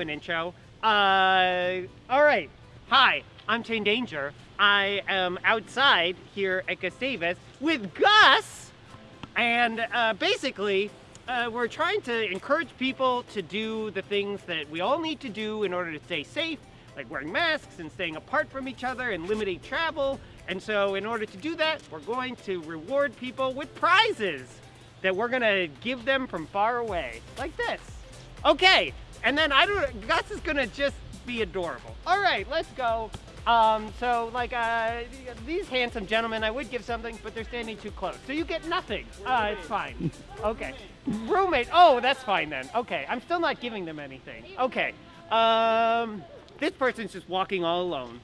an intro. Uh, all right. Hi, I'm Chain Danger. I am outside here at Gustavus with Gus, and uh, basically, uh, we're trying to encourage people to do the things that we all need to do in order to stay safe, like wearing masks and staying apart from each other and limiting travel. And so, in order to do that, we're going to reward people with prizes that we're gonna give them from far away, like this. Okay, and then I don't, Gus is gonna just be adorable. All right, let's go. Um, so like, uh, these handsome gentlemen, I would give something, but they're standing too close. So you get nothing. Uh, it's fine. Okay. Roommate, oh, that's fine then. Okay, I'm still not giving them anything. Okay. Um, this person's just walking all alone.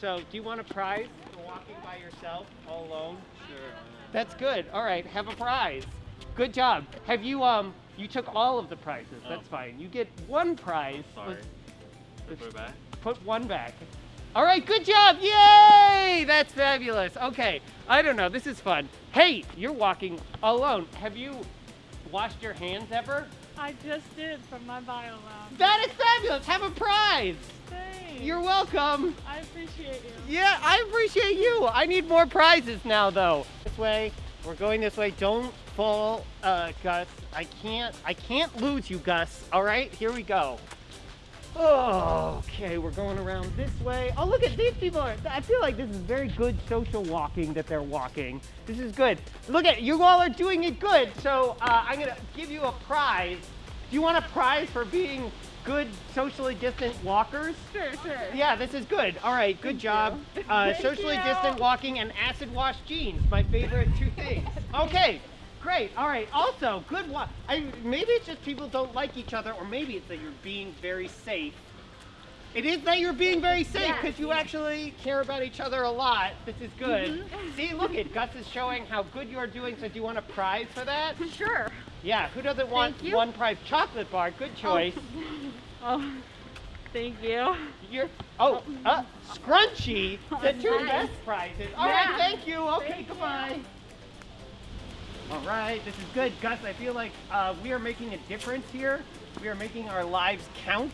So do you want a prize for walking by yourself all alone? Sure. That's good. All right, have a prize. Good job. Have you um you took all of the prizes. That's Oh. fine. You get one prize. Sorry. Let's Should I put it back? Put one back. All right, good job. Yay! That's fabulous. Okay. I don't know. This is fun. Hey, you're walking alone. Have you washed your hands ever? I just did from my bio lab. That is fabulous. Have a prize. Thanks. You're welcome. I appreciate you. Yeah, I appreciate you. I need more prizes now, though. This way, we're going this way. Don't fall, uh, Gus. I can't, I can't lose you, Gus. All right, here we go. Oh, okay, we're going around this way. Oh, look at these people. Are, I feel like this is very good social walking that they're walking. This is good. Look at you all are doing it good. So uh, I'm gonna give you a prize. Do you want a prize for being good socially distant walkers? Sure, sure. Yeah, this is good. All right, good job. Uh, socially you. distant walking and acid wash jeans, my favorite two things. Okay, great. All right. Also, good walk. I maybe it's just people don't like each other, or maybe it's that you're being very safe. It is that you're being very safe because you actually care about each other a lot. This is good. Mm-hmm. See, look at Gus is showing how good you are doing. So, do you want a prize for that? Sure. Yeah. Who doesn't want one prize? Chocolate bar. Good choice. Oh, thank you. You're oh uh, scrunchy. The two Nice. best prizes. All right, Yeah. thank you. Okay, Thank goodbye. All right, this is good, Gus. I feel like uh, we are making a difference here. We are making our lives count.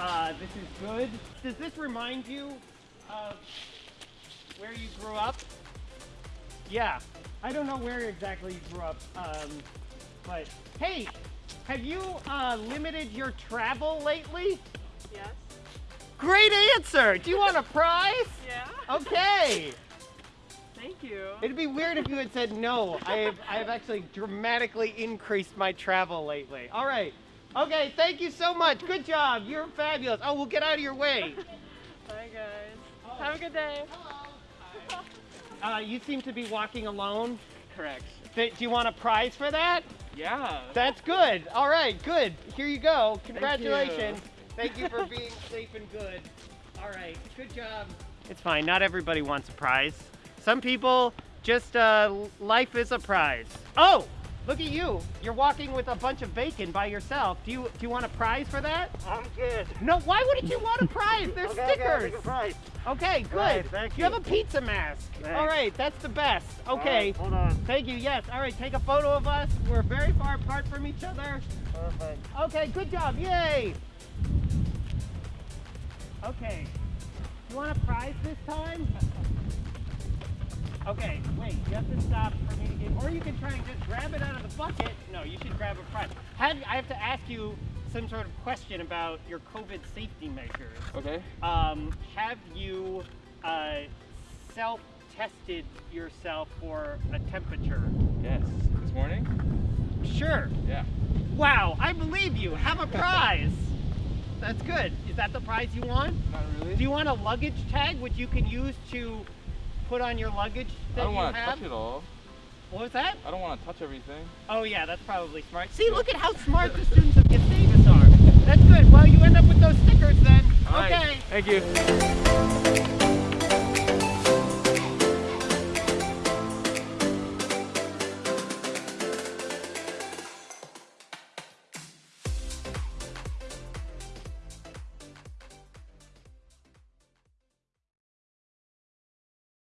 Uh, this is good. Does this remind you of where you grew up? Yeah, I don't know where exactly you grew up, um, but hey, have you uh, limited your travel lately? Yes. Great answer. Do you want a prize? Yeah. Okay. Thank you. It'd be weird if you had said no. I have, I have actually dramatically increased my travel lately. All right. Okay, thank you so much. Good job. You're fabulous. Oh, we'll get out of your way. Bye, guys. Have a good day. Uh, you seem to be walking alone. Correct. Do you want a prize for that? Yeah. That's good. All right, good. Here you go. you. Congratulations. Thank you for being safe and good. All right, good job. It's fine. Not everybody wants a prize. Some people just uh, life is a prize. Oh, look at you. You're walking with a bunch of bacon by yourself. Do you do you want a prize for that? I'm good. No. Why wouldn't you want a prize? They're Okay, okay, stickers. a prize. Okay, good. Right, thank you have a pizza mask. Thanks. All right, that's the best. Okay. right, hold on. Thank you. Yes. All right. Take a photo of us. We're very far apart from each other. Perfect. Okay. Good job. Yay. Okay. You want a prize this time? Okay. Wait. You have to stop for me to get, or you can try and just grab it out of the bucket. No, you should grab a prize. Have, I have to ask you some sort of question about your COVID safety measures. Okay. Um, have you uh, self-tested yourself for a temperature? Yes. This morning? Sure. Yeah. Wow, I believe you. Have a prize. That's good. Is that the prize you want? Not really. Do you want a luggage tag which you can use to put on your luggage I don't want to touch it all. What was that? I don't want to touch everything. Oh yeah, that's probably smart. See, look at how smart the students of Gustavus are. That's good. Well, you end up with those stickers then. All right. Okay. Thank you.